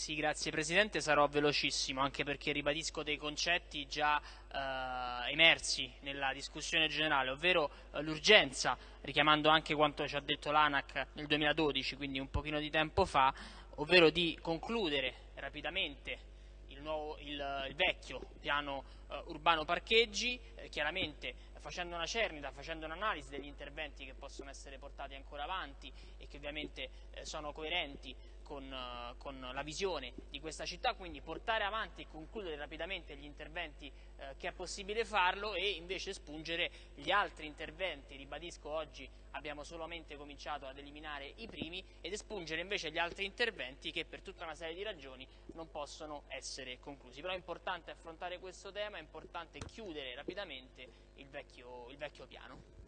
Sì, grazie Presidente, sarò velocissimo anche perché ribadisco dei concetti già eh, emersi nella discussione generale, ovvero eh, l'urgenza, richiamando anche quanto ci ha detto l'ANAC nel 2012, quindi un pochino di tempo fa, ovvero di concludere rapidamente il, nuovo, il, il vecchio piano eh, urbano parcheggi, eh, chiaramente facendo una cernita, facendo un'analisi degli interventi che possono essere portati ancora avanti e che ovviamente eh, sono coerenti con, uh, con, la visione di questa città, quindi portare avanti e concludere rapidamente gli interventi uh, che è possibile farlo e invece spungere gli altri interventi, ribadisco oggi abbiamo solamente cominciato ad eliminare i primi ed espungere invece gli altri interventi che per tutta una serie di ragioni non possono essere conclusi. Però è importante affrontare questo tema, è importante chiudere rapidamente il vecchio, il vecchio piano.